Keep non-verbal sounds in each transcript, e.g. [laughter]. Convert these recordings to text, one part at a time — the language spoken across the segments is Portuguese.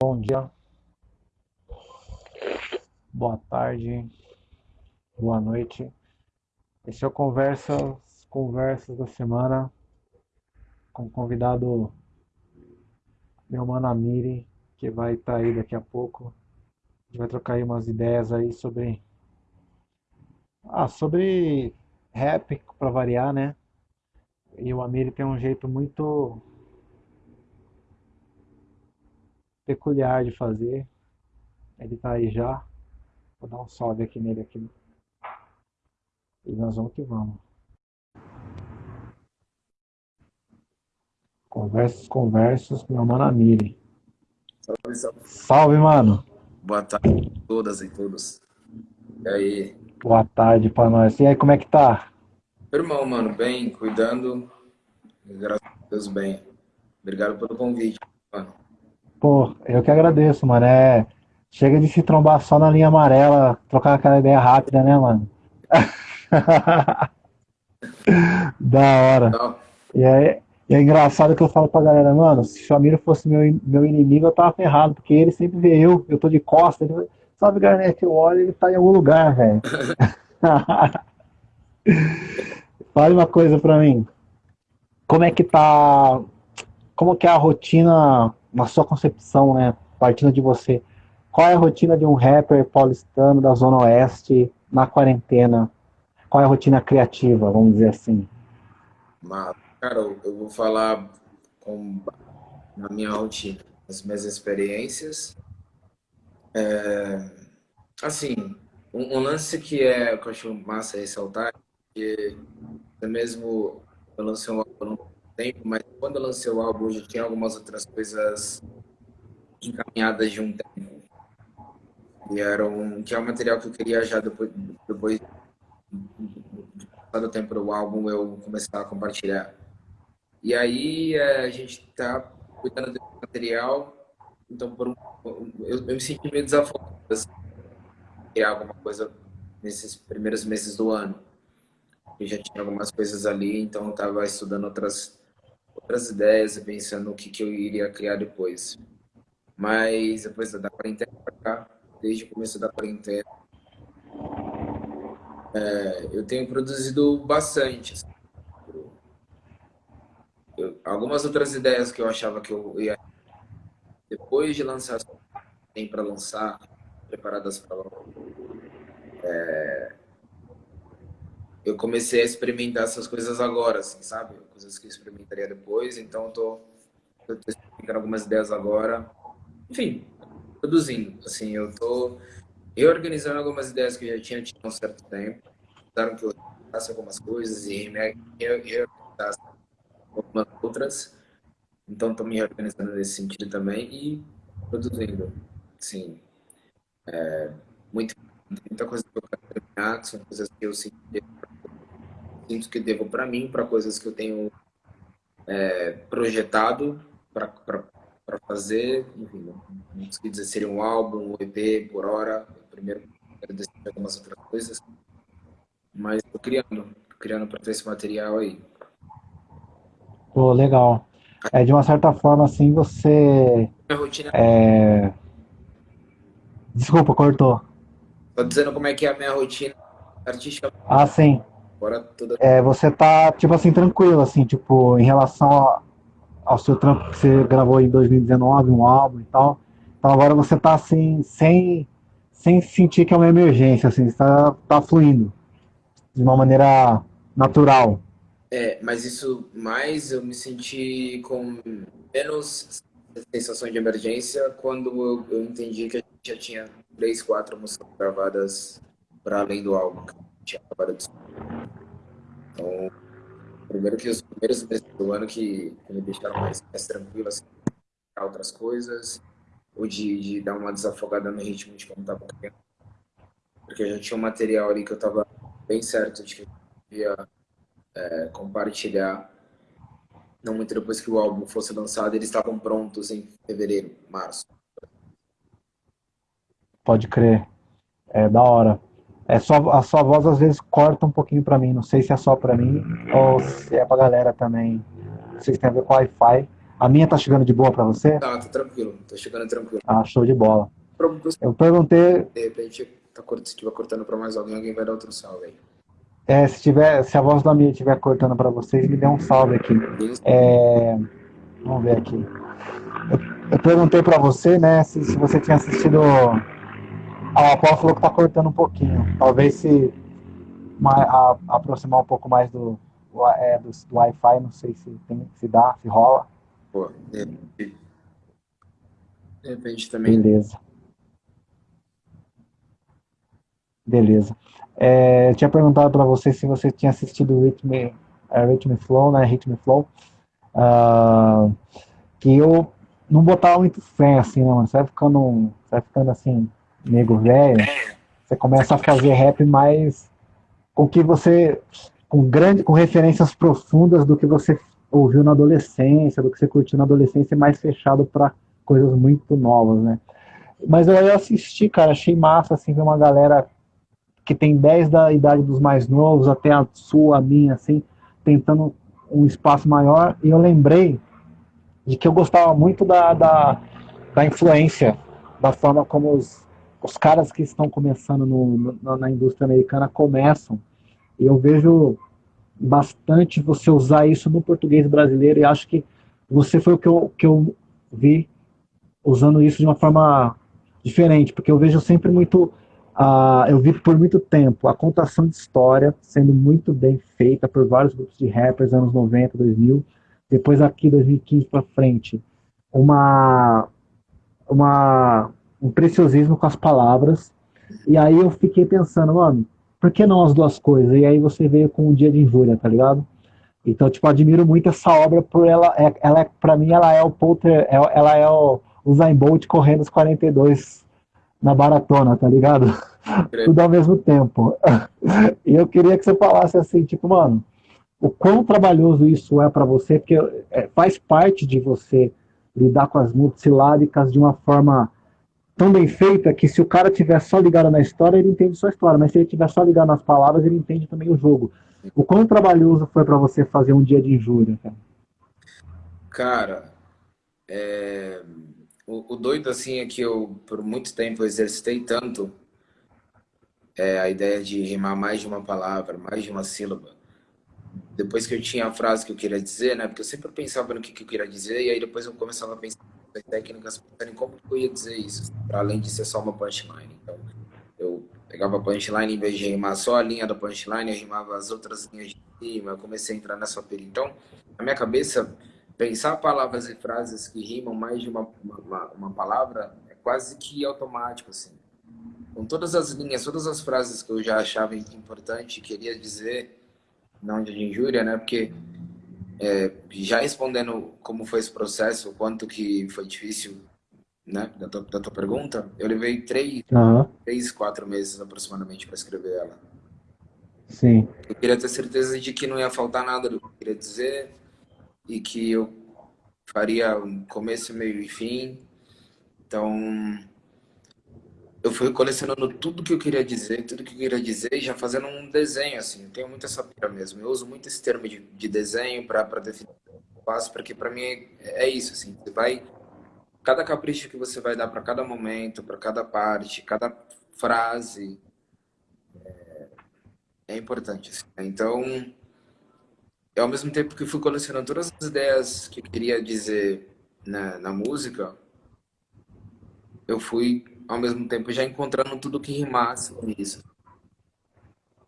bom dia, boa tarde, boa noite. Esse é o Conversas, Conversas da Semana com o convidado meu mano Amiri, que vai estar tá aí daqui a pouco. A gente vai trocar aí umas ideias aí sobre ah, sobre rap para variar, né? E o Amiri tem um jeito muito peculiar de fazer. Ele tá aí já. Vou dar um salve aqui nele aqui. E nós vamos que vamos. Conversas, conversas, meu mano Amiri. Salve, salve. Salve, mano. Boa tarde a todas e todos. E aí? Boa tarde pra nós. E aí, como é que tá? Irmão, mano, bem, cuidando. Graças a Deus, bem. Obrigado pelo convite, mano. Pô, eu que agradeço, mano. É... Chega de se trombar só na linha amarela, trocar aquela ideia rápida, né, mano? [laughs] da hora. Não. E e é engraçado que eu falo pra galera, mano, se o Chamiro fosse meu, meu inimigo, eu tava ferrado, porque ele sempre vê eu, eu tô de costa, ele salve Garnet, eu olho ele tá em algum lugar, velho. [laughs] Fale uma coisa pra mim. Como é que tá. Como que é a rotina, na sua concepção, né? Partindo de você. Qual é a rotina de um rapper paulistano da Zona Oeste na quarentena? Qual é a rotina criativa, vamos dizer assim? Mas, cara, eu vou falar com, na minha rotina, as minhas experiências. É, assim, um, um lance que é que eu acho massa ressaltar, que até mesmo eu lancei um álbum um tempo, mas quando eu lancei o álbum, já tinha algumas outras coisas encaminhadas de um tempo. E era um, que é um material que eu queria já depois, depois o tempo do álbum, eu começar a compartilhar. E aí é, a gente tá cuidando desse material, então por um, eu, eu me senti meio desafogado, assim, criar alguma coisa nesses primeiros meses do ano. Eu já tinha algumas coisas ali, então eu estava estudando outras, outras ideias e pensando o que, que eu iria criar depois. Mas depois da quarentena cá, desde o começo da quarentena, é, eu tenho produzido bastante. assim. Eu- algumas outras ideias que eu achava que eu ia, depois de lançar, tem para lançar, preparadas para eu comecei a experimentar essas coisas agora, assim, sabe? Coisas que eu experimentaria depois, então eu tô, eu tô algumas ideias agora. Enfim, produzindo, assim, eu tô reorganizando algumas ideias que eu já tinha tido há um certo tempo. Claro que eu faço algumas coisas e me reorganizasse algumas outras. Então, estou me reorganizando nesse sentido também e produzindo, sim. É, muito, muita coisa que eu quero terminar, que são coisas que eu sinto, sinto que devo para mim, para coisas que eu tenho é, projetado para fazer. Enfim, não, consegui dizer se seria um álbum, um EP por hora. Primeiro, quero decidir algumas outras coisas. Mas estou criando, tô criando para ter esse material aí. Pô, legal. É, de uma certa forma, assim, você. Minha rotina É... Desculpa, cortou. Tô dizendo como é que é a minha rotina artística Ah, sim. Fora toda. É, você tá, tipo assim, tranquilo, assim, tipo, em relação a- ao seu trampo que você gravou em 2019, um álbum e tal. Então agora você tá, assim, sem, sem sentir que é uma emergência, assim, você tá, fluindo de uma maneira natural. É, mas isso mais eu me senti com menos sensação de emergência quando eu, eu entendi que a gente já tinha três, quatro músicas gravadas para além do álbum tinha acabado Então, primeiro que os primeiros meses do ano que, que me deixaram mais, mais tranquilo, assim, outras coisas, ou de, de dar uma desafogada no ritmo de como tava criando. Porque eu já tinha um material ali que eu tava bem certo de que eu ia é, compartilhar. Não muito depois que o álbum fosse lançado, eles estavam prontos em fevereiro, março. Pode crer. É da hora. É só, a sua voz às vezes corta um pouquinho pra mim. Não sei se é só pra mim ou se é pra galera também. Não sei se tem a ver com Wi-Fi. A minha tá chegando de boa para você? Tá, tá tranquilo. Tá chegando tranquilo. Ah, show de bola. Eu perguntei, de repente, tá, cort- se estiver cortando pra mais alguém, alguém vai dar outro salve aí. é, se, tiver, se a voz da minha estiver cortando para vocês, me dê um salve aqui. É, vamos ver aqui. Eu, eu perguntei para você, né, se, se você tinha assistido. Ah, o falou que tá cortando um pouquinho. Talvez se a- aproximar um pouco mais do, é, do, do Wi-Fi, não sei se, tem, se dá, se rola. Pô, de repente, de repente também. Beleza. Beleza. É, eu tinha perguntado para você se você tinha assistido o Rhythm, é, Rhythm Flow, né? Rhythm Flow. Ah, que eu não botava muito fé, assim, né, mano? Você vai ficando, você vai ficando assim, nego velho, você começa a fazer rap mais com que você, com grande, com referências profundas do que você ouviu na adolescência, do que você curtiu na adolescência, mais fechado para coisas muito novas, né? Mas eu, eu assisti, cara, achei massa, assim, ver uma galera que tem 10 da idade dos mais novos, até a sua, a minha, assim, tentando um espaço maior, e eu lembrei de que eu gostava muito da, da, da influência, da forma como os, os caras que estão começando no, no- na indústria americana começam. E eu vejo bastante você usar isso no português brasileiro, e acho que você foi o que eu, que eu vi usando isso de uma forma diferente, porque eu vejo sempre muito, ah, eu vi por muito tempo a contação de história sendo muito bem feita por vários grupos de rappers anos 90, 2000, depois aqui 2015 para frente, uma uma um preciosismo com as palavras. E aí eu fiquei pensando, mano, por que não as duas coisas? E aí você veio com o Dia de Injúria, tá ligado? Então, tipo, admiro muito essa obra por ela, é, ela é, para mim ela é o Polter, é- ela é o Usain Bolt correndo os 42 na maratona, tá ligado? Tudo ao mesmo tempo. E eu queria que você falasse assim, tipo, mano, o quão trabalhoso isso é pra você, porque é, faz parte de você lidar com as multissilábicas de uma forma tão bem feita que se o cara tiver só ligado na história, ele entende só a história, mas se ele tiver só ligado nas palavras, ele entende também o jogo. O quão trabalhoso foi pra você fazer um dia de injúria, cara? Cara, é, o, o doido assim é que eu, por muito tempo, exercitei tanto é, a ideia de rimar mais de uma palavra, mais de uma sílaba. Depois que eu tinha a frase que eu queria dizer, né? Porque eu sempre pensava no que, que eu queria dizer, e aí depois eu começava a pensar nas técnicas, pensando em como eu ia dizer isso, para além de ser só uma punchline. Então, eu pegava a punchline, em vez de rimar só a linha da punchline, eu rimava as outras linhas de cima, eu comecei a entrar nessa pira. Então, na minha cabeça, pensar palavras e frases que rimam mais de uma, uma- uma palavra é quase que automático, assim. Com todas as linhas, todas as frases que eu já achava importante, queria dizer, não de injúria, né? Porque é, já respondendo como foi esse processo, o quanto que foi difícil, né? Da tua, da tua pergunta, eu levei três, Aham, três, quatro meses aproximadamente para escrever ela. sim. Eu queria ter certeza de que não ia faltar nada do que eu queria dizer e que eu faria um começo, meio e fim. Então, eu fui colecionando tudo que eu queria dizer, tudo que eu queria dizer e já fazendo um desenho, assim. Eu tenho muito essa mesmo. Eu uso muito esse termo de, de desenho para definir o passo, porque para mim é, é isso, assim. Você vai... Cada capricho que você vai dar para cada momento, para cada parte, cada frase, é importante. assim? Então, eu, ao mesmo tempo que fui colecionando todas as ideias que eu queria dizer na, na música, eu fui, ao mesmo tempo, já encontrando tudo que rimasse com isso.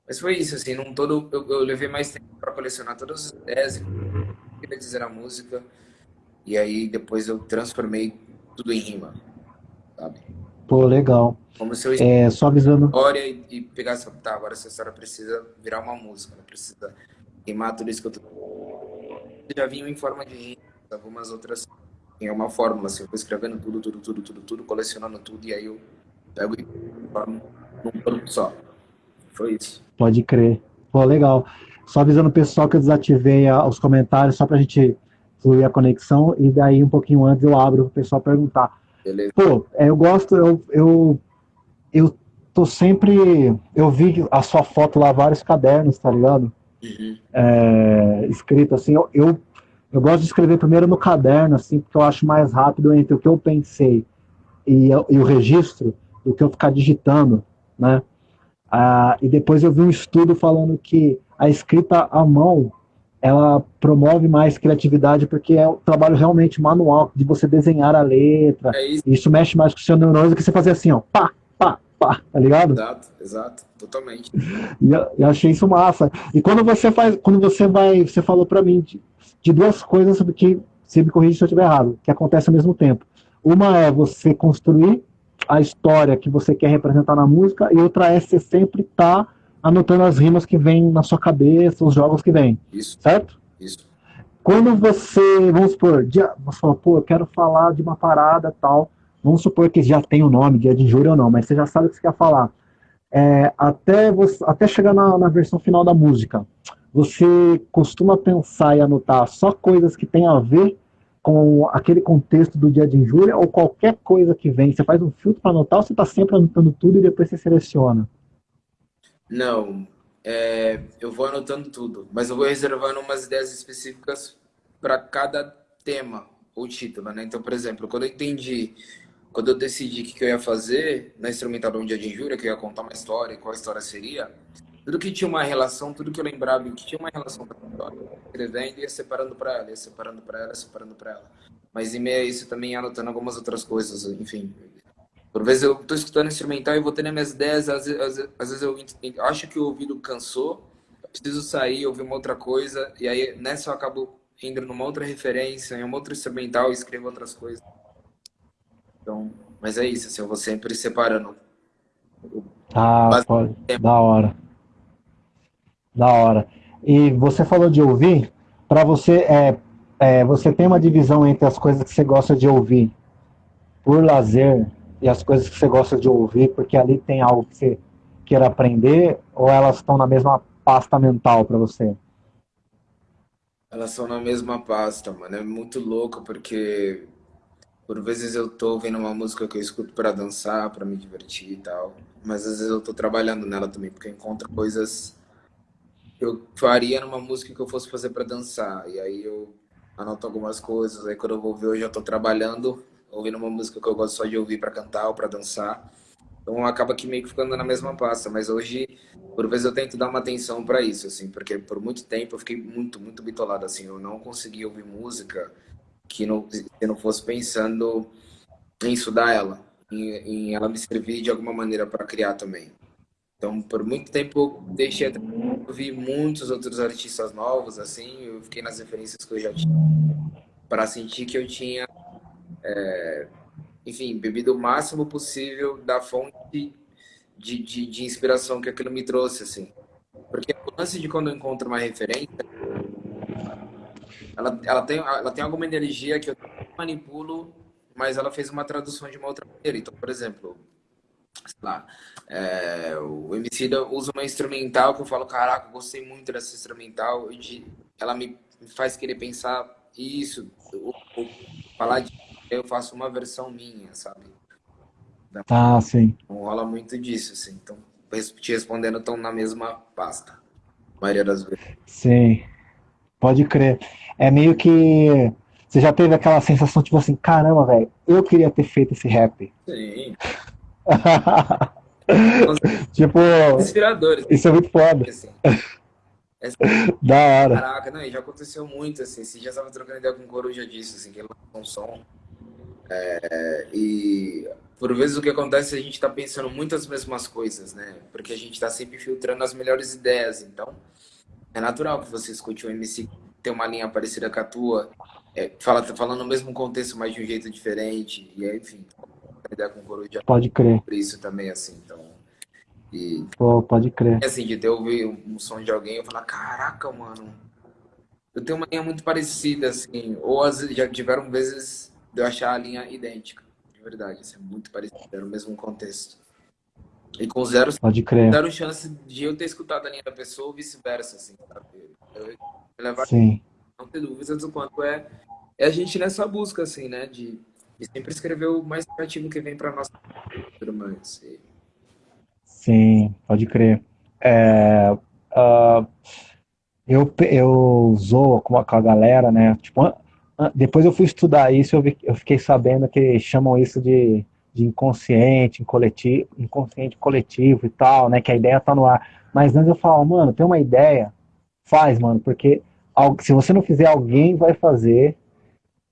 Mas foi isso, assim, num todo, eu, eu levei mais tempo para colecionar todas as ideias que queria dizer na música, e aí depois eu transformei tudo em rima, sabe? Pô, legal. Como se eu É, só avisando. história e, e pegar essa, tá, agora essa história precisa virar uma música, precisa rimar tudo isso que eu tô... Já vinha em forma de rima, algumas outras em uma fórmula, assim, eu vou escrevendo tudo, tudo, tudo, tudo, tudo, colecionando tudo, e aí eu pego e formo num produto só. Foi isso. Pode crer. Pô, legal. Só avisando o pessoal que eu desativei a- os comentários só pra gente fluir a conexão e daí um pouquinho antes eu abro pro pessoal perguntar. Beleza? Pô, é, eu gosto, eu, eu, eu tô sempre. Eu vi a sua foto lá, vários cadernos, tá ligado? Uhum. É, escrito assim, eu, eu, Eu gosto de escrever primeiro no caderno, assim, porque eu acho mais rápido entre o que eu pensei e, e o registro do que eu ficar digitando, né? Ah, e depois eu vi um estudo falando que a escrita à mão ela promove mais criatividade porque é um trabalho realmente manual de você desenhar a letra. É isso. isso. mexe mais com o seu neurônio do que você fazer assim, ó, pá, pá, pá, tá ligado? Exato, exato, totalmente. E eu, eu achei isso massa. E quando você faz, quando você vai, você falou para mim de, de, duas coisas sobre que você me corrige se eu estiver errado, que acontece ao mesmo tempo. Uma é você construir a história que você quer representar na música e outra é você sempre estar tá anotando as rimas que vêm na sua cabeça, os jogos que vêm. Isso. Certo? Isso. Quando você, vamos supor, dia, você fala, pô, eu quero falar de uma parada tal, vamos supor que já tem o um nome, dia de injúria ou não, mas você já sabe o que você quer falar. É, até, você, até chegar na, na versão final da música, você costuma pensar e anotar só coisas que têm a ver com aquele contexto do dia de injúria ou qualquer coisa que vem? Você faz um filtro para anotar ou você está sempre anotando tudo e depois você seleciona? Não, é, eu vou anotando tudo, mas eu vou reservando umas ideias específicas para cada tema ou título, né? Então, por exemplo, quando eu entendi, quando eu decidi o que, eu ia fazer na instrumental do Dia de Injúria, que eu ia contar uma história, qual a história seria, tudo que tinha uma relação, tudo que eu lembrava que tinha uma relação com a história, escrevendo ia separando para ela, ia separando para ela, separando para ela. Mas em meio a isso também anotando algumas outras coisas, enfim, por vezes eu estou escutando instrumental e vou tendo minhas ideias, às vezes, às vezes eu acho que o ouvido cansou, preciso sair, ouvir uma outra coisa, e aí nessa eu acabo indo numa outra referência, em um outro instrumental e escrevo outras coisas. Então, mas é isso, assim, eu vou sempre separando. Ah, pode. Da hora. Da hora. E você falou de ouvir, para você, é, é, você tem uma divisão entre as coisas que você gosta de ouvir por lazer e as coisas que você gosta de ouvir, porque ali tem algo que você queira aprender, ou elas estão na mesma pasta mental para você? Elas são na mesma pasta, mano. É muito louco porque por vezes eu tô ouvindo uma música que eu escuto para dançar, para me divertir e tal, mas às vezes eu tô trabalhando nela também, porque eu encontro coisas eu faria numa música que eu fosse fazer para dançar. E aí eu anoto algumas coisas, aí quando eu vou ver eu tô trabalhando ouvindo uma música que eu gosto só de ouvir para cantar ou para dançar. Então acaba que meio que ficando na mesma pasta, mas hoje, por vezes eu tento dar uma atenção para isso, assim, porque por muito tempo eu fiquei muito, muito bitolado, assim, eu não conseguia ouvir música que não, se não fosse pensando em estudar ela, em, em ela me servir de alguma maneira para criar também. Então, por muito tempo eu deixei de ouvir muitos outros artistas novos, assim, eu fiquei nas referências que eu já tinha, para sentir que eu tinha é, enfim, bebido o máximo possível da fonte de, de, de, inspiração que aquilo me trouxe, assim. Porque o lance de quando eu encontro uma referência, ela, ela, tem, ela tem alguma energia que eu manipulo, mas ela fez uma tradução de uma outra maneira. Então, por exemplo, sei lá, é, o MC usa uma instrumental que eu falo, caraca, eu gostei muito dessa instrumental, de, ela me faz querer pensar isso, ou, ou falar de eu faço uma versão minha, sabe? Ah, sim. Não rola muito disso, assim. Então, te respondendo, estão na mesma pasta. A maioria das vezes. Sim. Pode crer. É meio que. Você já teve aquela sensação, tipo assim, caramba, velho, eu queria ter feito esse rap. Sim. [laughs] tipo. Inspiradores. Isso é muito foda. Assim. Essa... Da hora. Caraca, não, já aconteceu muito, assim. Você já estava trocando ideia com o Coruja disso, assim, que ele lançou um som é, e por vezes o que acontece é a gente está pensando muitas mesmas coisas, né? Porque a gente está sempre filtrando as melhores ideias. Então, é natural que você escute um MC ter uma linha parecida com a tua, é, fala, tá falando no mesmo contexto, mas de um jeito diferente. E aí, enfim, com o Coruja pode crer. Por isso também, assim. Então, e, Pô, pode crer. Assim, de ter ouvido um som de alguém, eu falar, caraca, mano, eu tenho uma linha muito parecida, assim. Ou vezes, já tiveram vezes de eu achar a linha idêntica, de verdade. Assim, é muito parecido, era o mesmo contexto. E com zero, Pode crer. zero chance de eu ter escutado a linha da pessoa ou vice-versa, assim, sabe? Eu, levar, Sim. Não ter dúvidas do quanto é, é a gente nessa busca, assim, né? De, de sempre escrever o mais criativo que vem para nós. E... Sim, pode crer. É, uh, eu, eu zoo com a, com a galera, né? Tipo, depois eu fui estudar isso, eu, vi, eu fiquei sabendo que chamam isso de, de inconsciente, coletivo, inconsciente coletivo e tal, né? Que a ideia tá no ar. Mas antes eu falo, mano, tem uma ideia, faz, mano, porque se você não fizer, alguém vai fazer.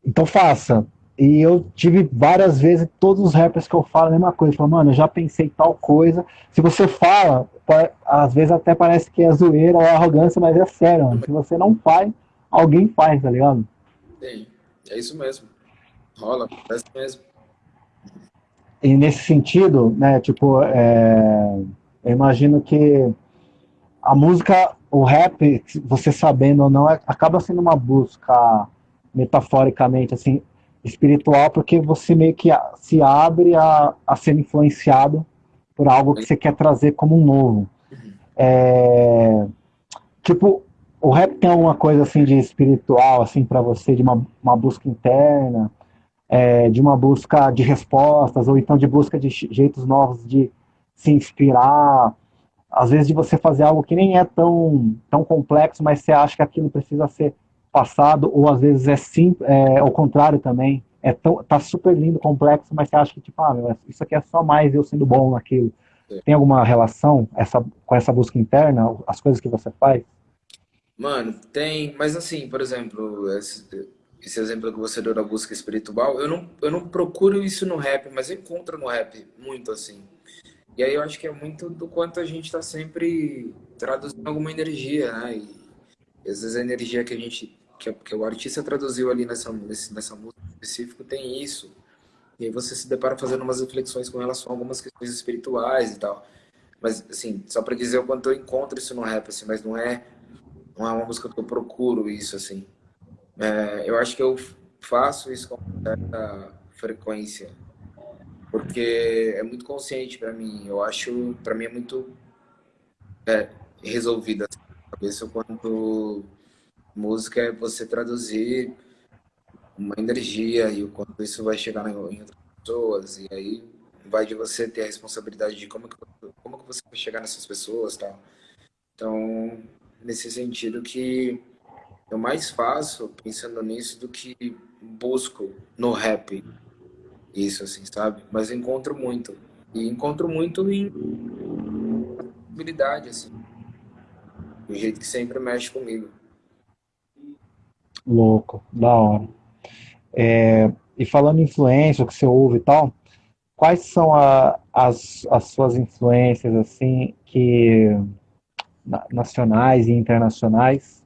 Então faça. E eu tive várias vezes, todos os rappers que eu falo a mesma coisa. Falo, mano, eu já pensei tal coisa. Se você fala, às vezes até parece que é zoeira ou arrogância, mas é sério, mano. Se você não faz, alguém faz, tá ligado? Sim, é isso mesmo. Rola, acontece mesmo. E nesse sentido, né, tipo, é, eu imagino que a música, o rap, você sabendo ou não, é, acaba sendo uma busca metaforicamente, assim, espiritual, porque você meio que se abre a, a ser influenciado por algo que você quer trazer como um novo. É, tipo, o rap tem alguma coisa assim de espiritual, assim, para você, de uma, uma busca interna, é, de uma busca de respostas, ou então de busca de jeitos novos de se inspirar, às vezes de você fazer algo que nem é tão, tão complexo, mas você acha que aquilo precisa ser passado, ou às vezes é sim, é, ao contrário também, é tão, tá super lindo, complexo, mas você acha que tipo, ah, meu, isso aqui é só mais eu sendo bom naquilo. É. Tem alguma relação essa, com essa busca interna, as coisas que você faz? Mano, tem, mas assim, por exemplo, esse, esse exemplo que você deu da busca espiritual, eu não, eu não procuro isso no rap, mas encontro no rap muito assim. E aí eu acho que é muito do quanto a gente está sempre traduzindo alguma energia, né? E às vezes a energia que a gente que, que o artista traduziu ali nessa, nessa música específica tem isso. E aí você se depara fazendo umas reflexões com relação a algumas questões espirituais e tal. Mas, assim, só para dizer o quanto eu encontro isso no rap, assim, mas não é, não é uma música que eu procuro isso, assim. É, eu acho que eu faço isso com certa frequência, porque é muito consciente para mim. Eu acho, para mim é muito é, resolvida assim, a cabeça quanto música é você traduzir uma energia e o quanto isso vai chegar em outras pessoas e aí vai de você ter a responsabilidade de como que, como que você vai chegar nessas pessoas tal. Então, nesse sentido que eu mais faço pensando nisso do que busco no rap. Isso, assim, sabe? Mas encontro muito. E encontro muito em habilidade, assim. Do jeito que sempre mexe comigo. Louco, da hora. É, e falando em influência, o que você ouve e tal, quais são a, as, as suas influências, assim, que nacionais e internacionais,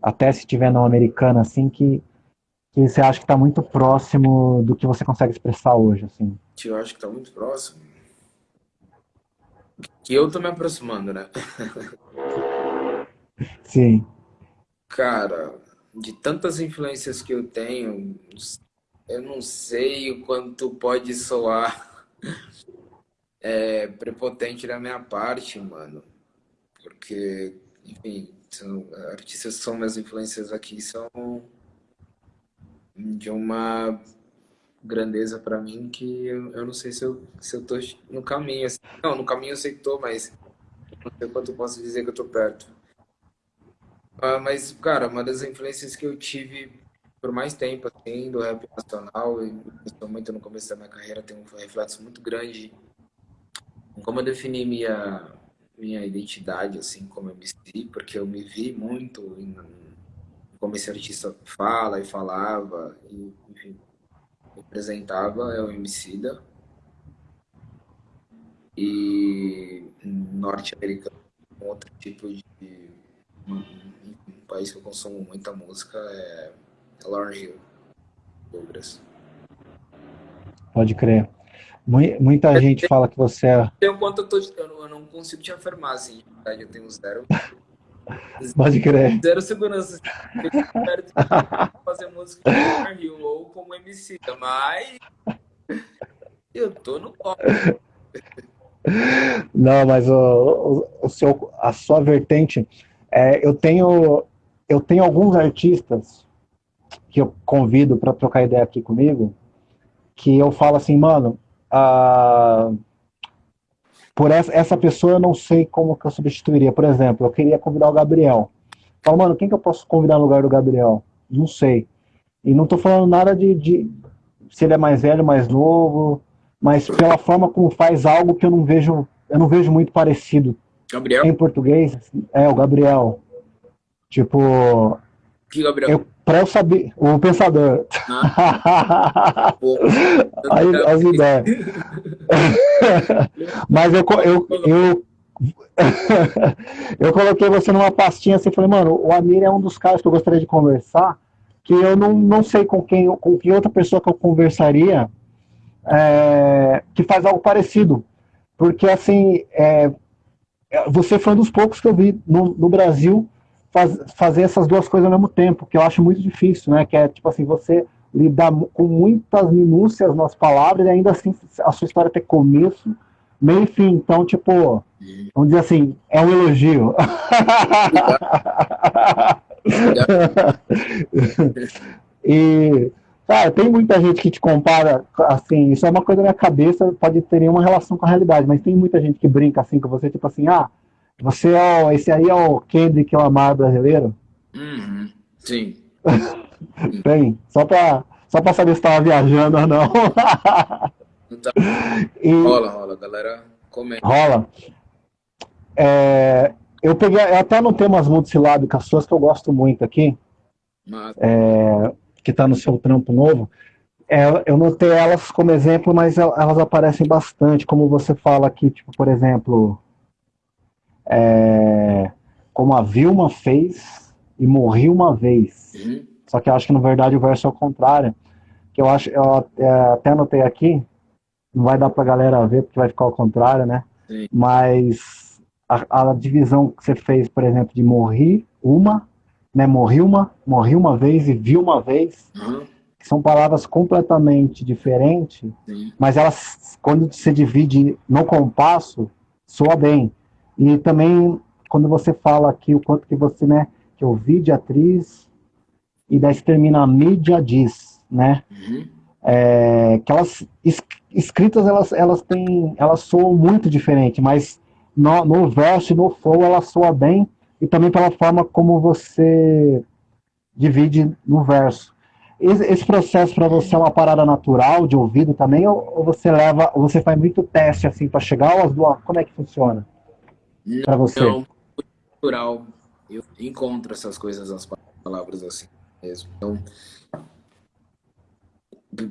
até se tiver não americana, assim, que, que você acha que está muito próximo do que você consegue expressar hoje, assim? Que eu acho que está muito próximo. Que eu tô me aproximando, né? Sim. Cara, de tantas influências que eu tenho, eu não sei o quanto pode soar [laughs] é, prepotente da minha parte, mano. Porque, enfim, são, artistas são minhas influências aqui são de uma grandeza para mim que eu, eu, não sei se eu, se eu tô no caminho. Assim. Não, no caminho eu sei que tô, mas não sei quanto eu posso dizer que eu tô perto. Ah, mas, cara, uma das influências que eu tive por mais tempo, assim, do rap nacional, e principalmente no começo da minha carreira, tem um reflexo muito grande em como eu defini minha, minha identidade, assim, como MC, porque eu me vi muito em, como esse artista fala e falava, e, enfim, representava, é o Emicida. E norte-americano, outro tipo de um país que eu consumo muita música é, é Hill, Douglas. Pode crer. Muita gente fala que você é. Um quanto eu, tô, eu não consigo te afirmar, assim, verdade, eu tenho zero. [laughs] Pode crer. Zero segurança. Eu fazer música com Lauren Hill ou como MC, mas eu tô no. Não, mas o, o, o, seu, a sua vertente é, eu tenho eu tenho alguns artistas que eu convido para trocar ideia aqui comigo, que eu falo assim, mano, ah, por essa, essa pessoa eu não sei como que eu substituiria. Por exemplo, eu queria convidar o Gabriel. Fala, mano, quem que eu posso convidar no lugar do Gabriel? Não sei. E não tô falando nada de, de se ele é mais velho, mais novo, mas pela forma como faz algo que eu não vejo, eu não vejo muito parecido. Gabriel? Em português, é o Gabriel. Tipo, que Gabriel? Eu, pra eu saber, o pensador. Ah. Aí as ideias. [laughs] Mas eu, eu, eu, [laughs] eu coloquei você numa pastinha assim, falei, mano, o Amir é um dos caras que eu gostaria de conversar, que eu não, não sei com quem, com que outra pessoa que eu conversaria é, que faz algo parecido. Porque, assim, é, você foi um dos poucos que eu vi no, no Brasil faz, fazer essas duas coisas ao mesmo tempo, que eu acho muito difícil, né? Que é, tipo assim, você lidar com muitas minúcias nas palavras e ainda assim a sua história ter começo, meio e fim. Então, tipo, vamos dizer assim, é um elogio. [laughs] e, cara, tem muita gente que te compara, assim, isso é uma coisa da minha cabeça, pode ter nenhuma relação com a realidade, mas tem muita gente que brinca assim com você, tipo assim, ah, você é o, esse aí é o Kendrick Lamar brasileiro? Uhum, sim. [laughs] Tem, só pra, só pra saber se tava viajando ou não. [laughs] Então, e, rola, rola, galera comenta. Rola. É, eu peguei, eu até anotei umas multissilábicas suas que eu gosto muito aqui, é, que tá no seu trampo novo. É, eu notei elas como exemplo, mas elas aparecem bastante, como você fala aqui, tipo, por exemplo, é, como a Vilma fez e morri uma vez. Uhum. Só que eu acho que na verdade o verso é o contrário. Que eu acho, eu é, até anotei aqui, não vai dar pra galera ver porque vai ficar ao contrário, né? Sim. Mas a, a, divisão que você fez, por exemplo, de morri uma, né? Morri uma, morri uma vez e vi uma vez. Uhum. São palavras completamente diferentes, Sim. mas elas, quando se divide no compasso, soa bem. E também, quando você fala aqui o quanto que você, né, que eu vi de atriz, e daí se termina a mídia diz, né? Uhum. É, que elas, escritas, elas, elas têm, elas soam muito diferente, mas no, no verso e no flow ela soa bem, e também pela forma como você divide no verso. Esse, esse processo para você é uma parada natural de ouvido também, ou, ou você leva, ou você faz muito teste assim para chegar, ou as duas, como é que funciona? Para você? Não, natural. Eu encontro essas coisas nas palavras assim mesmo. Então,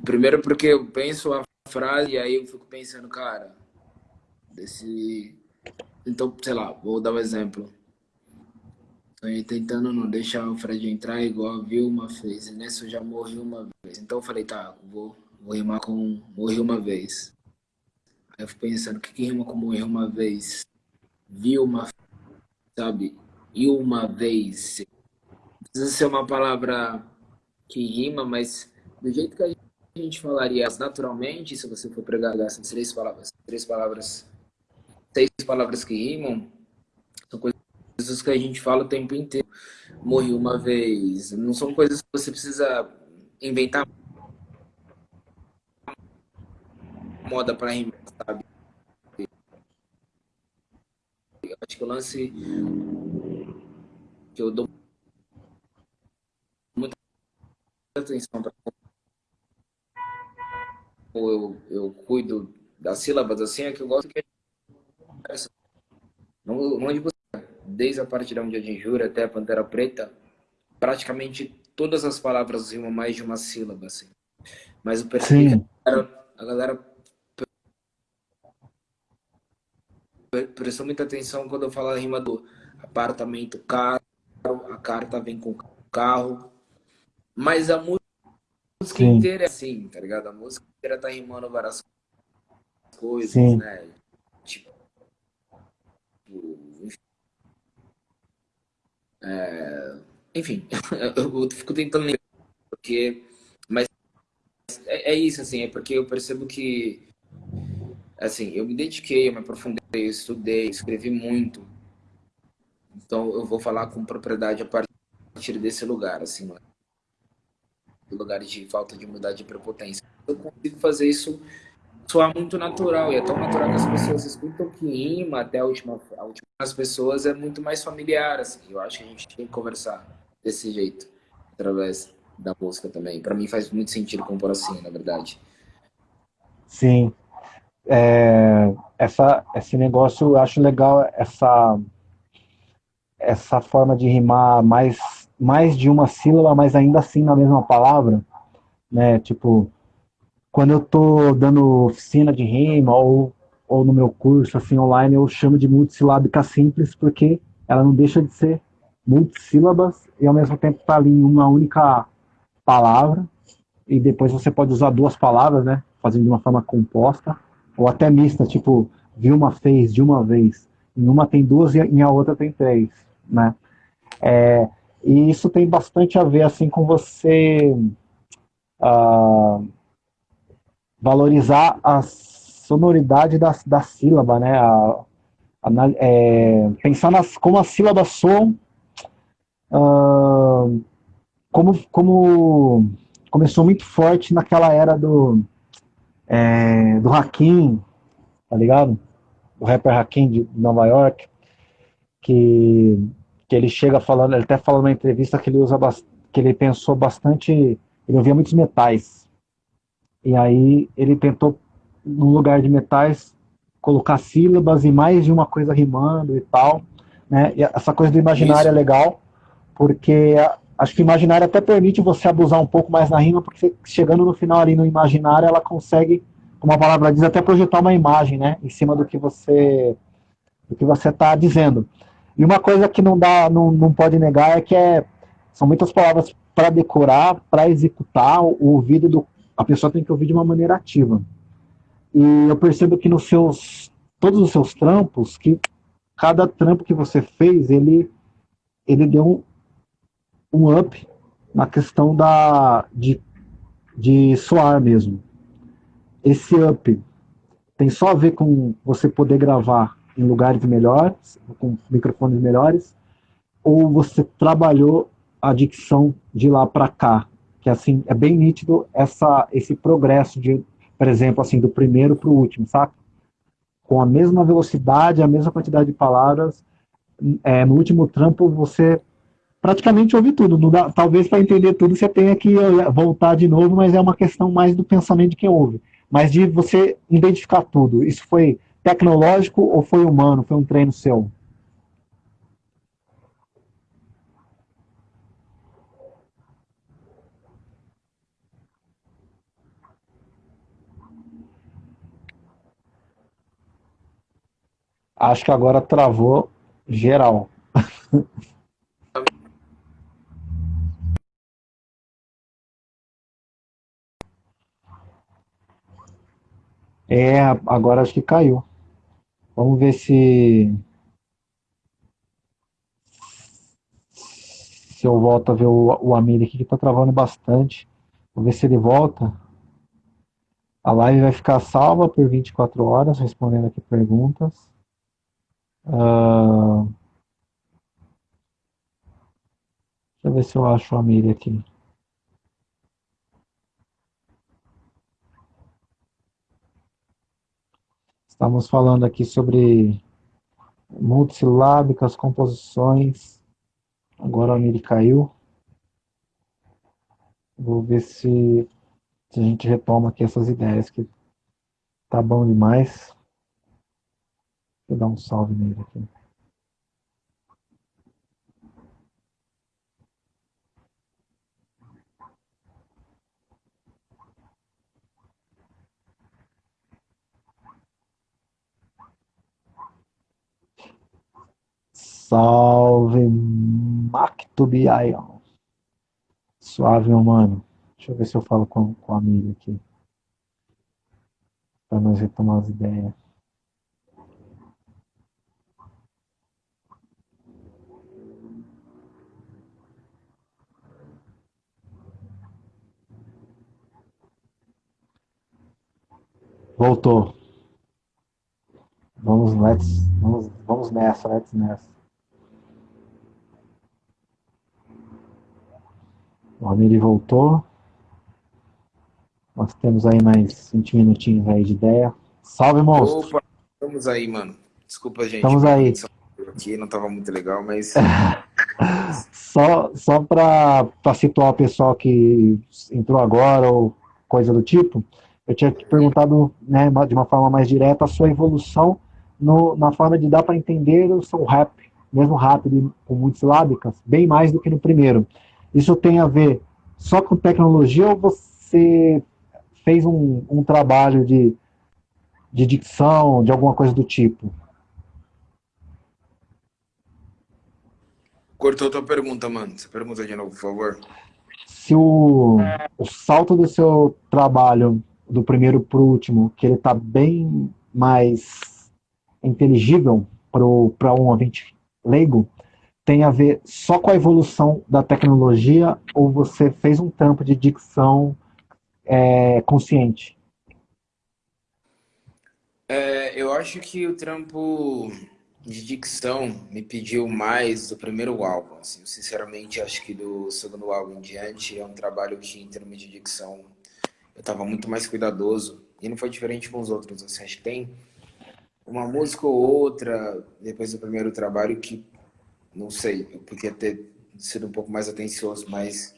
primeiro porque eu penso a frase e aí eu fico pensando, cara, desse... Então, sei lá, vou dar um exemplo. Tô tentando não deixar o Fred entrar igual a Vilma fez. E nessa eu já morri uma vez. Então eu falei, tá, vou, vou rimar com morri uma vez. Aí eu fico pensando, o que, que rima com morrer uma vez? Vi uma, sabe, e uma vez. Precisa ser uma palavra que rima, mas do jeito que a gente falaria naturalmente, se você for pregar essas três palavras, três palavras, seis palavras que rimam, são coisas que a gente fala o tempo inteiro. Morri uma vez, não são coisas que você precisa inventar moda para rimar, sabe? Acho que o lance que eu dou muita atenção para eu, eu cuido das sílabas assim é que eu gosto que não, não de você, desde a parte da onde a gente jura até a Pantera Preta, praticamente todas as palavras rimam mais de uma sílaba, assim. Mas percebi que a galera, a galera prestou muita atenção quando eu falo a rima do apartamento caro, a carta vem com carro. Mas a música Sim. inteira é assim, tá ligado? A música inteira tá rimando várias coisas, Sim. né? Tipo. Enfim. É, enfim, [laughs] eu fico tentando lembrar, porque. Mas é, é isso, assim, é porque eu percebo que assim, eu me dediquei, eu me aprofundei, eu estudei, escrevi muito. Então eu vou falar com propriedade a partir desse lugar, assim, não é? lugar de falta de humildade e prepotência. Eu consigo fazer isso soar muito natural. E é tão natural que as pessoas escutam que rima até a última, a última as pessoas é muito mais familiar. Assim. Eu acho que a gente tem que conversar desse jeito, através da música também. Para mim faz muito sentido compor assim, na verdade. Sim. É, essa, esse negócio, eu acho legal essa, essa forma de rimar mais, mais de uma sílaba, mas ainda assim na mesma palavra, né? Tipo, quando eu tô dando oficina de rima ou, ou no meu curso assim online, eu chamo de multissilábica simples porque ela não deixa de ser multissílabas e ao mesmo tempo está ali em uma única palavra e depois você pode usar duas palavras, né? Fazendo de uma forma composta ou até mista, tipo Vilma fez de uma vez. Em uma tem duas e em a outra tem três, né? É, e isso tem bastante a ver assim com você uh, valorizar a sonoridade da, da sílaba, né? A, a, é, pensar nas, como as sílabas soam, uh, como, como começou muito forte naquela era do, é, do Hakim, tá ligado? O rapper Hakim de Nova York, que, que ele chega falando, ele até falou numa entrevista que ele usa que ele pensou bastante, ele ouvia muitos metais, e aí ele tentou, no lugar de metais, colocar sílabas e mais de uma coisa rimando e tal. Né? E essa coisa do imaginário Isso. é legal, porque acho que o imaginário até permite você abusar um pouco mais na rima, porque chegando no final ali no imaginário, ela consegue, como a palavra diz, até projetar uma imagem, né, em cima do que você do que você está dizendo. E uma coisa que não dá, não, não pode negar é que é, são muitas palavras para decorar, para executar. O ouvido do, a pessoa tem que ouvir de uma maneira ativa. E eu percebo que nos seus todos os seus trampos, que cada trampo que você fez, ele ele deu um, up na questão da de, de soar mesmo. Esse up tem só a ver com você poder gravar em lugares melhores, com microfones melhores, ou você trabalhou a dicção de lá para cá, que assim é bem nítido essa esse progresso de, por exemplo, assim do primeiro para o último, saca? Com a mesma velocidade, a mesma quantidade de palavras, é, no último trampo você praticamente ouve tudo. Dá, talvez para entender tudo você tenha que voltar de novo, mas é uma questão mais do pensamento de quem ouve, mas de você identificar tudo. Isso foi tecnológico ou foi humano? Foi um treino seu? Acho que agora travou geral. [laughs] É, agora acho que caiu. Vamos ver se se eu volto a ver o, o Amir aqui que tá travando bastante. Vou ver se ele volta. A live vai ficar salva por 24 horas, respondendo aqui perguntas. Uh... Deixa eu ver se eu acho a Miri aqui. Estamos falando aqui sobre multisilábicas, composições. Agora a Miri caiu. Vou ver se, se a gente retoma aqui essas ideias que tá bom demais. Eu dar um salve nele aqui. Salve, Mactubiaion. Suave, meu mano. Deixa eu ver se eu falo com, com a amiga aqui. Para nós retomar as ideias. Voltou. Vamos, let's, vamos, vamos nessa, let's nessa. O Amiri voltou. Nós temos aí mais 20 minutinhos aí de ideia. Salve, monstro! Opa, estamos aí, mano. Desculpa, gente. Estamos aí. Aqui não estava muito legal, mas. [laughs] só só para situar o pessoal que entrou agora ou coisa do tipo, eu tinha te perguntado né, de uma forma mais direta a sua evolução no, na forma de dar para entender o seu rap, mesmo rápido com multisilábicas, bem mais do que no primeiro. Isso tem a ver só com tecnologia ou você fez um, um trabalho de, de dicção, de alguma coisa do tipo? Cortou tua pergunta, mano. Você pergunta de novo, por favor. Se o, o salto do seu trabalho do primeiro para o último, que ele está bem mais inteligível para um ouvinte leigo, tem a ver só com a evolução da tecnologia ou você fez um trampo de dicção é, consciente? É, eu acho que o trampo de dicção me pediu mais do primeiro álbum. Assim, sinceramente, acho que do segundo álbum em diante é um trabalho que, em termos de dicção, eu estava muito mais cuidadoso. E não foi diferente com os outros. Assim, acho que tem uma música ou outra, depois do primeiro trabalho, que, não sei, eu podia ter sido um pouco mais atencioso, mas...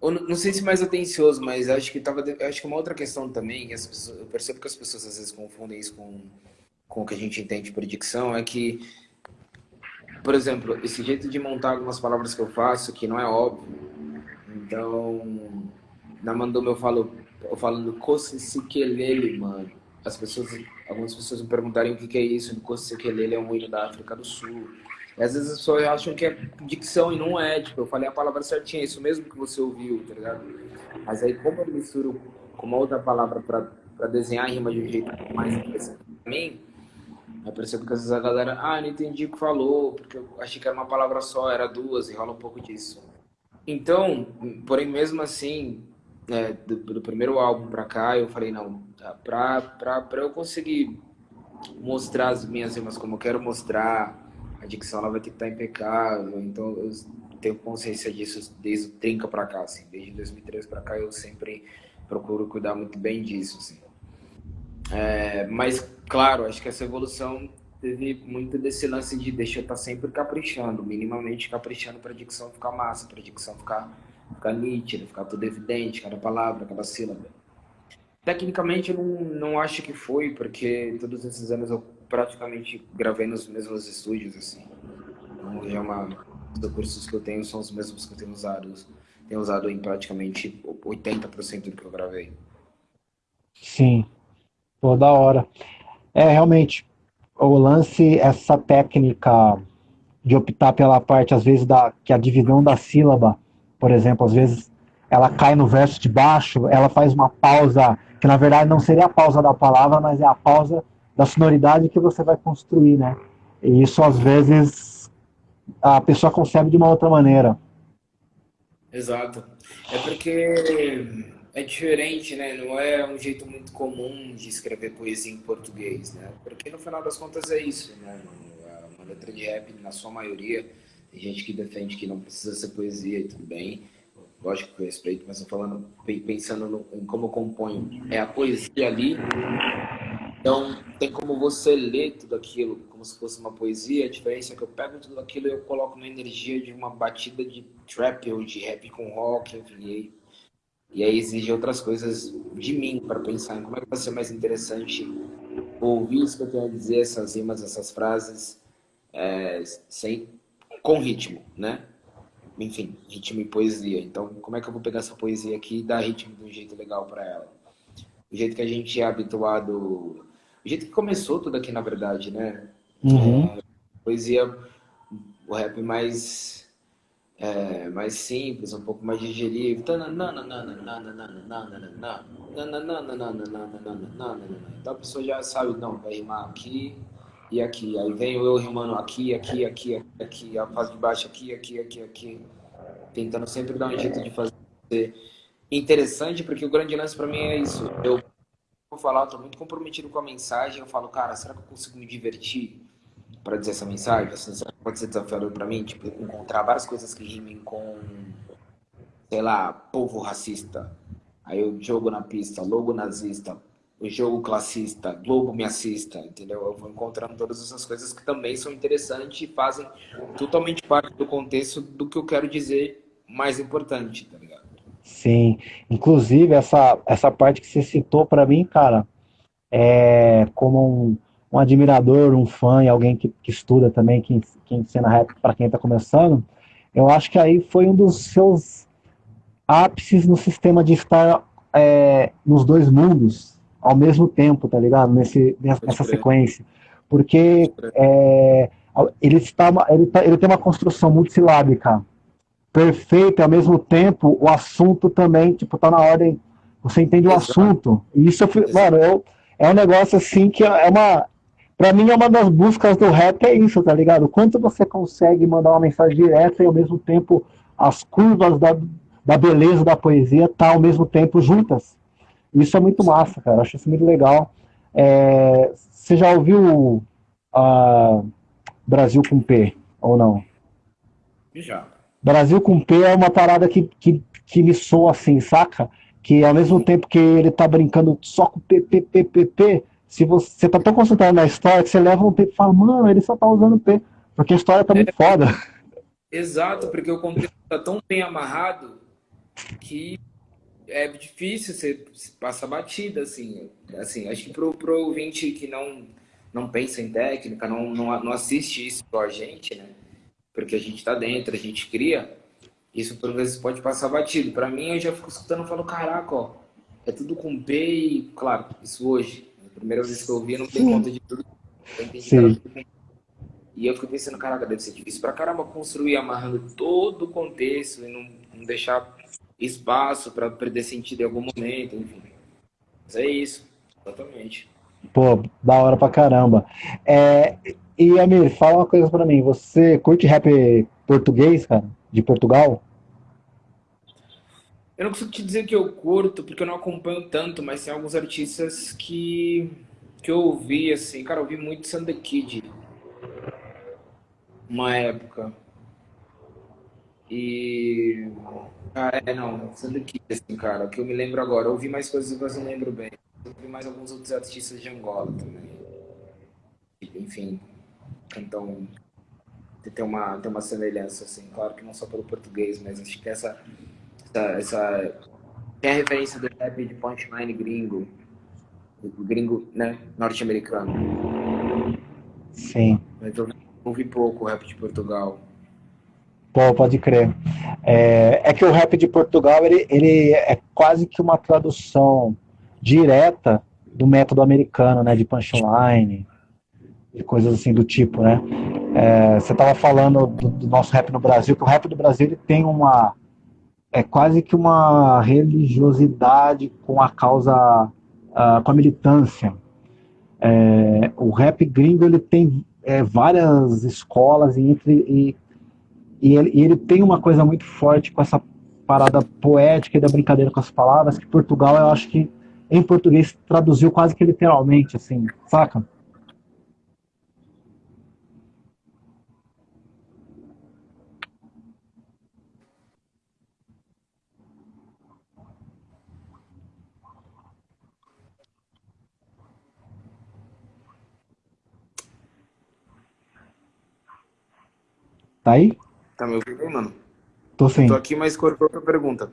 Ou, não sei se mais atencioso, mas acho que tava, acho que uma outra questão também, pessoas, eu percebo que as pessoas às vezes confundem isso com com o que a gente entende por dicção é que, por exemplo, esse jeito de montar algumas palavras que eu faço, que não é óbvio. Então, na Mandoma eu falo, eu falando Kosisikelele, mano. As pessoas, algumas pessoas me perguntarem o que, que é isso. Kosisikelele é um hino da África do Sul. Às vezes as pessoas acham que é dicção e não é. Tipo, eu falei a palavra certinha, é isso mesmo que você ouviu, tá ligado? Mas aí, como eu misturo com uma outra palavra para desenhar a rima de um jeito mais interessante pra mim, eu percebo que às vezes a galera, ah, não entendi o que falou, porque eu achei que era uma palavra só, era duas, e rola um pouco disso. Então, porém, mesmo assim, é, do, do, primeiro álbum pra cá, eu falei, não, pra, pra, pra eu conseguir mostrar as minhas rimas como eu quero mostrar, a dicção ela vai ter que estar impecável, então eu tenho consciência disso desde o Trinca pra cá, assim, desde 2013 pra cá eu sempre procuro cuidar muito bem disso, assim. É, mas, claro, acho que essa evolução teve muito desse lance de deixa eu estar tá sempre caprichando, minimamente caprichando para a dicção ficar massa, para a dicção ficar, ficar nítida, ficar tudo evidente, cada palavra, cada sílaba. Tecnicamente, eu não, não acho que foi, porque todos esses anos eu praticamente gravei nos mesmos estúdios, assim. Então, é uma, os recursos que eu tenho são os mesmos que eu tenho usado, tenho usado em praticamente 80% do que eu gravei. Sim, Toda hora. É, realmente, o lance, essa técnica de optar pela parte, às vezes, da, que a divisão da sílaba, por exemplo, às vezes ela cai no verso de baixo, ela faz uma pausa, que na verdade não seria a pausa da palavra, mas é a pausa da sonoridade que você vai construir, né? E isso, às vezes, a pessoa concebe de uma outra maneira. Exato. É porque é diferente, né? Não é um jeito muito comum de escrever poesia em português, né? Porque no final das contas é isso, né? Uma letra de rap, na sua maioria, tem gente que defende que não precisa ser poesia e tudo bem. Lógico que eu respeito, mas eu falando, pensando no, em como eu componho. É a poesia ali. Então, tem como você ler tudo aquilo como se fosse uma poesia. A diferença é que eu pego tudo aquilo e eu coloco uma energia de uma batida de trap ou de rap com rock, enfim. E aí exige outras coisas de mim para pensar em como é que vai ser mais interessante ouvir isso que eu tenho a dizer, essas rimas, essas frases, é, sem, com ritmo, né? Enfim, ritmo e poesia. Então, como é que eu vou pegar essa poesia aqui e dar ritmo de um jeito legal para ela? O jeito que a gente é habituado, o jeito que começou tudo aqui, na verdade, né? Uhum. É, poesia, o rap mais é, mais simples, um pouco mais digerível. Então a pessoa já sabe, não, vai rimar aqui e aqui. Aí vem eu rimando aqui, aqui, aqui, aqui, a parte de baixo aqui, aqui, aqui, aqui. Tentando sempre dar um jeito de fazer interessante, porque o grande lance para mim é isso. Eu falar, eu tô muito comprometido com a mensagem, eu falo, cara, será que eu consigo me divertir? para dizer essa mensagem? Assim, pode ser desafiador para mim, tipo, encontrar várias coisas que rimem com, sei lá, povo racista. Aí o jogo na pista, logo nazista, o jogo classista, Globo me assista, entendeu? Eu vou encontrando todas essas coisas que também são interessantes e fazem totalmente parte do contexto do que eu quero dizer mais importante, tá ligado? Sim, inclusive essa, essa parte que você citou para mim, cara, é como um, um admirador, um fã e alguém que, que estuda também, que, que ensina rap para quem está começando, eu acho que aí foi um dos seus ápices no sistema de estar é, nos dois mundos ao mesmo tempo, tá ligado? Nesse, nessa sequência. Porque é, ele, está, ele, tá, ele tem uma construção multisilábica perfeita e ao mesmo tempo o assunto também, tipo, tá na ordem, você entende o assunto. E isso, mano, eu, é um negócio assim que é uma, Pra mim é uma das buscas do rap é isso, tá ligado? Quanto você consegue mandar uma mensagem direta e ao mesmo tempo as curvas da, da beleza da poesia tá ao mesmo tempo juntas. Isso é muito massa, cara. Acho isso muito legal. É, você já ouviu uh, Brasil com P ou não? Já. Brasil com P é uma parada que, que, que me soa assim, saca? Que ao mesmo tempo que ele tá brincando só com P, P, P, P, P se você está tão concentrado na história que você leva um P e fala, mano, ele só tá usando P, porque a história tá muito é, foda. Exato, porque o contexto tá tão bem amarrado que é difícil você passar batida, assim. assim acho que pro, pro ouvinte que não, não pensa em técnica, não, não, não assiste isso com a gente, né? Porque a gente tá dentro, a gente cria, isso por vezes pode passar batido. Para mim, eu já fico escutando e falo, caraca, ó, é tudo com P e, claro, isso hoje primeira vez que eu ouvi, eu não dei conta de tudo. Eu entendi E eu fiquei pensando, caraca, deve ser difícil pra caramba construir amarrando todo o contexto e não, não deixar espaço para perder sentido em algum momento, enfim. Mas é isso, exatamente. Pô, da hora pra caramba. É, e Amir, fala uma coisa pra mim. Você curte rap português, cara? De Portugal? Eu não consigo te dizer que eu curto, porque eu não acompanho tanto, mas tem alguns artistas que, que eu ouvi, assim. Cara, eu ouvi muito Sanda Kid. Uma época. E. Ah, é, não. Sanda Kid, assim, cara. O que eu me lembro agora. Eu ouvi mais coisas, mas não lembro bem. Eu ouvi mais alguns outros artistas de Angola também. Enfim. Então. Tem uma, tem uma semelhança, assim. Claro que não só pelo português, mas acho que essa essa, essa tem a referência do rap de punchline gringo, gringo, né, norte-americano. Sim. Mas eu ouvi pouco o rap de Portugal. Pô, pode crer. É, é que o rap de Portugal ele, ele é quase que uma tradução direta do método americano, né, de punchline, de coisas assim do tipo, né? É, você estava falando do, do, nosso rap no Brasil, que o rap do Brasil ele tem uma é quase que uma religiosidade com a causa, uh, com a militância. É, o rap gringo ele tem é, várias escolas e, entre, e, e, ele, e ele tem uma coisa muito forte com essa parada poética e da brincadeira com as palavras que Portugal eu acho que em português traduziu quase que literalmente assim, saca? Tá aí? Tá me ouvindo aí, mano? Tô sim. tô aqui, mas cortou a pergunta.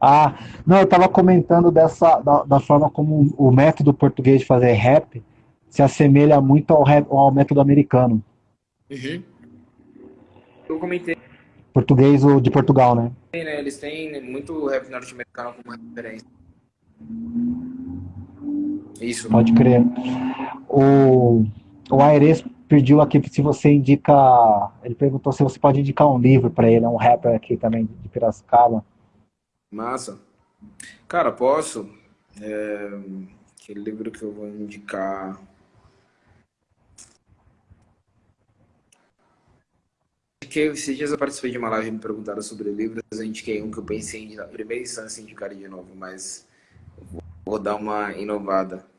Ah, não, eu tava comentando dessa, da, da, forma como o método português de fazer rap se assemelha muito ao, rap, ao método americano. Uhum. Eu comentei. Português de Portugal, né? né? Eles têm muito rap norte-americano como referência. Isso. Pode crer. O, o Aires pediu aqui se você indica. Ele perguntou se você pode indicar um livro para ele, é um rapper aqui também de Piracicaba. Massa. Cara, posso. É, que livro que eu vou indicar. Que esses dias eu participei de uma live e me perguntaram sobre livros, eu indiquei um que eu pensei na primeira instância, indicar de novo, mas vou dar uma inovada.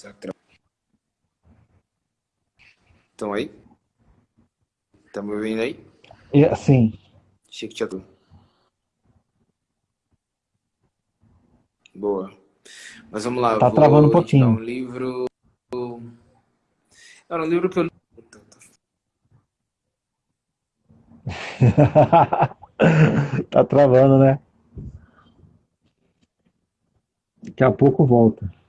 Será Estão aí? Estão me ouvindo aí? É, sim. Chique Tchatu. Boa. Mas vamos lá. Tá travando um pouquinho. Um livro. Era um livro que eu li. [laughs] tá travando, né? Daqui a pouco volta.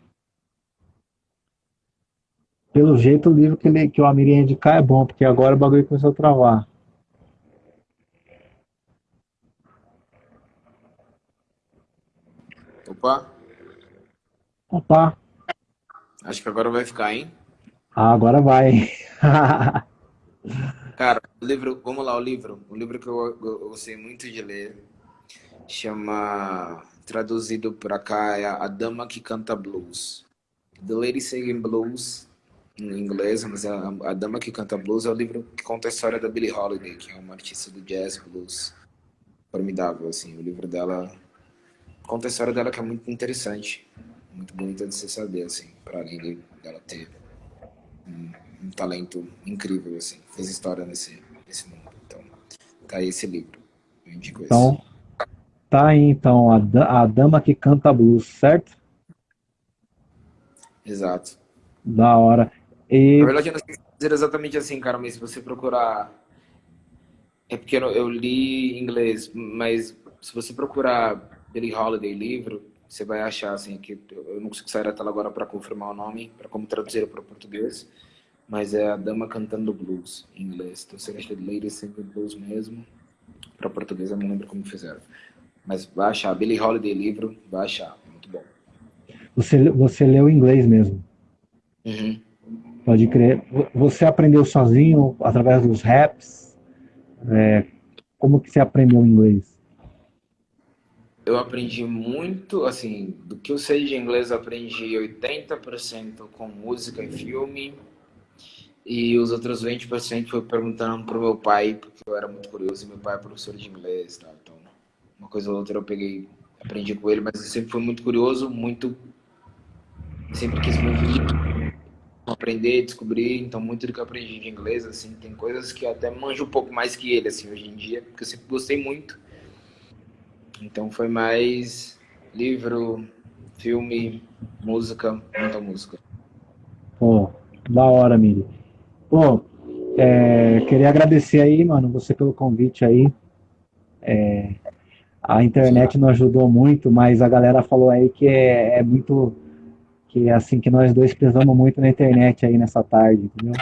Pelo jeito, o livro que, ele, que o Amir ia indicar é bom, porque agora o bagulho começou a travar. Opa. Opa. Acho que agora vai ficar, hein? Ah, agora vai. [laughs] Cara, o livro, vamos lá, o livro. O livro que eu, eu, gostei muito de ler chama, traduzido para cá, é A Dama que Canta Blues. The Lady Singing Blues, em inglês, mas a, a Dama que Canta Blues é o livro que conta a história da Billie Holiday, que é uma artista do jazz blues formidável, assim. O livro dela conta a história dela que é muito interessante, muito bonita de se saber, assim, para além dela ter um, um, talento incrível, assim, fez história nesse, nesse mundo. Então, tá aí esse livro, eu indico então, esse. Tá aí, então, a, a Dama que Canta Blues, certo? Exato. Da hora. E... Na verdade, eu não sei dizer exatamente assim, cara, mas se você procurar... É porque eu, eu li em inglês, mas se você procurar Billie Holiday livro, você vai achar assim que eu não consigo sair tela agora para confirmar o nome, para como traduzir para o português, mas é a dama cantando blues em inglês. Então você acha Lady Singing Blues mesmo, para português eu não lembro como fizeram. Mas vai achar Billie Holiday livro, vai achar, muito bom. Você você leu em inglês mesmo? Uhum. Pode crer. Você aprendeu sozinho através dos raps? É, como que você aprendeu inglês? eu aprendi muito, assim, do que eu sei de inglês, aprendi 80% com música e filme, e os outros 20% foi perguntando pro meu pai, porque eu era muito curioso, e meu pai é professor de inglês, tá? então uma coisa ou outra eu peguei, aprendi com ele, mas eu sempre fui muito curioso, muito, sempre quis muito aprender, descobrir, então muito do que eu aprendi de inglês, assim, tem coisas que eu até manjo um pouco mais que ele, assim, hoje em dia, porque eu sempre gostei muito, então foi mais livro, filme, música, muita música. Pô, da hora, Miri. Pô, é, queria agradecer aí, mano, você pelo convite aí. É, a internet não ajudou muito, mas a galera falou aí que é, é muito que é assim que nós dois pesamos muito na internet aí nessa tarde, entendeu?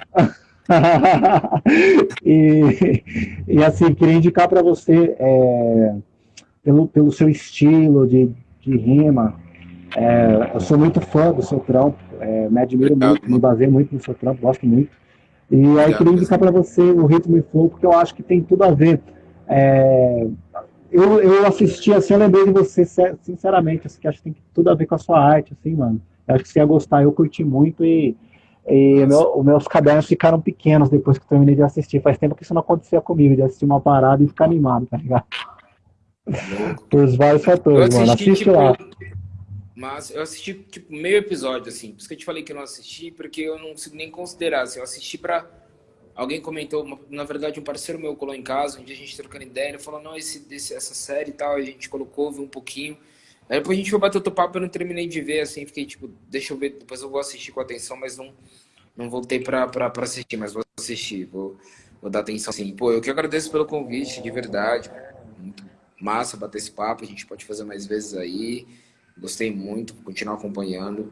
[laughs] e, e assim, queria indicar para você é, pelo, pelo seu estilo de, de rima. É, eu sou muito fã do seu trampo, é, me admiro Obrigado, muito, mano. me baseio muito no seu trampo, gosto muito. E Obrigado, aí queria indicar para você o Ritmo e Flow, porque eu acho que tem tudo a ver. É, eu, eu assisti assim, eu lembrei de você, sinceramente, assim, que acho que tem tudo a ver com a sua arte, assim, mano. Acho que você ia gostar, eu curti muito e, e meu, os meus cadernos ficaram pequenos depois que eu terminei de assistir. Faz tempo que isso não acontecia comigo, de assistir uma parada e ficar animado, tá ligado? Por vários fatores, mano. Assiste tipo, lá. Mas eu assisti, tipo, meio episódio, assim. Por isso que eu te falei que eu não assisti, porque eu não consigo nem considerar. Assim, eu assisti pra... Alguém comentou, na verdade, um parceiro meu colou em casa, um dia a gente trocando ideia, ele falou, não, esse, esse, essa série e tal, a gente colocou, viu um pouquinho. Aí depois a gente foi bater outro papo, eu não terminei de ver, assim, fiquei tipo, deixa eu ver, depois eu vou assistir com atenção, mas não, não voltei pra, pra, pra assistir, mas vou assistir, vou, vou dar atenção, assim. Pô, eu que agradeço pelo convite, de verdade, muito massa bater esse papo, a gente pode fazer mais vezes aí. Gostei muito, continuar acompanhando.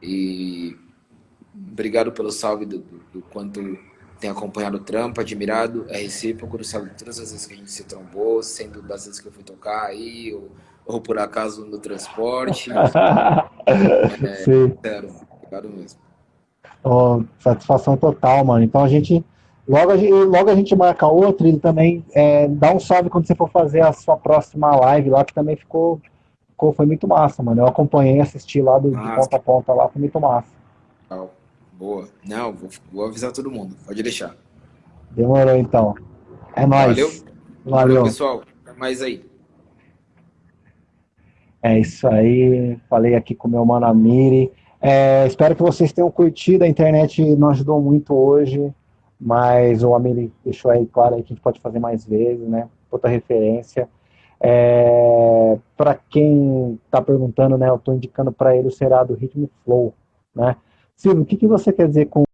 E obrigado pelo salve do, do, do quanto tem acompanhado o trampo, admirado, é recíproco, sabe todas as vezes que a gente se trombou, sendo das vezes que eu fui tocar aí, ou, ou por acaso no transporte. [laughs] é, Sim. Sério, obrigado mesmo. Oh, satisfação total, mano. Então a gente Logo a, gente, logo a gente marca outro e também é, dá um salve quando você for fazer a sua próxima live lá, que também ficou, ficou foi muito massa, mano. Eu acompanhei, assisti lá do, de ponta a ponta lá, foi muito massa. Boa. Não, vou, vou avisar todo mundo, pode deixar. Demorou então. É nóis. Valeu. Valeu. Valeu pessoal. Até mais aí. É isso aí. Falei aqui com meu mano Amiri. É, espero que vocês tenham curtido. A internet não ajudou muito hoje mas o Amiri deixou aí claro aí que a gente pode fazer mais vezes, né? Outra referência. É, para quem está perguntando, né, eu estou indicando para ele o seriado Ritmo Flow. Né? Silvio, o que, que você quer dizer com